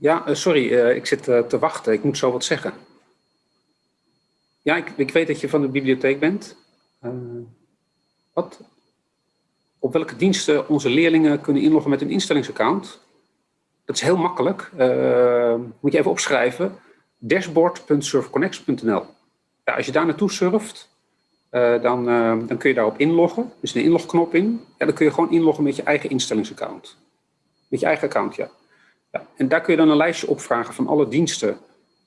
Ja, uh, sorry, uh, ik zit uh, te wachten. Ik moet zo wat zeggen. Ja, ik, ik weet dat je van de bibliotheek bent. wat? Op welke diensten onze leerlingen kunnen inloggen met een instellingsaccount? Dat is heel makkelijk. moet je even opschrijven. dashboard.surfconnect.nl ja, Als je daar naartoe surft, dan, dan kun je daarop inloggen. Er is een inlogknop in. Ja, dan kun je gewoon inloggen met je eigen instellingsaccount. Met je eigen account, ja. En daar kun je dan een lijstje opvragen van alle diensten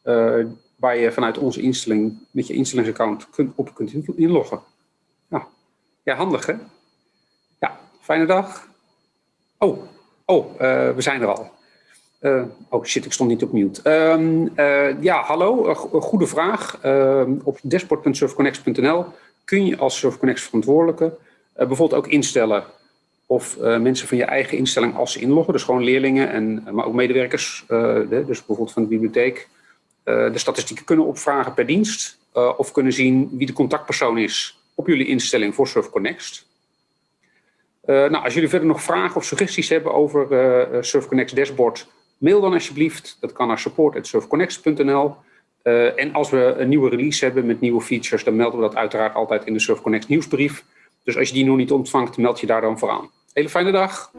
uh, waar je vanuit onze instelling met je instellingsaccount kunt, op kunt inloggen. Nou, ja, handig hè? Ja, fijne dag. Oh, oh, uh, we zijn er al. Uh, oh shit, ik stond niet op mute. Um, ja, hallo, goede vraag. Ehm, op dashboard.surfconnect.nl kun je als SurfConnect verantwoordelijke bijvoorbeeld ook instellen of uh, mensen van je eigen instelling als ze inloggen, dus gewoon leerlingen, en, maar ook medewerkers, de, dus bijvoorbeeld van de bibliotheek, uh, de statistieken kunnen opvragen per dienst of kunnen zien wie de contactpersoon is op jullie instelling voor SurfConnect. nou, als jullie verder nog vragen of suggesties hebben over SurfConnect dashboard, mail dan alsjeblieft. Dat kan naar support.surfconnect.nl. en als we een nieuwe release hebben met nieuwe features, dan melden we dat uiteraard altijd in de SurfConnect nieuwsbrief. Dus als je die nog niet ontvangt, meld je daar dan voor aan. Hele fijne dag.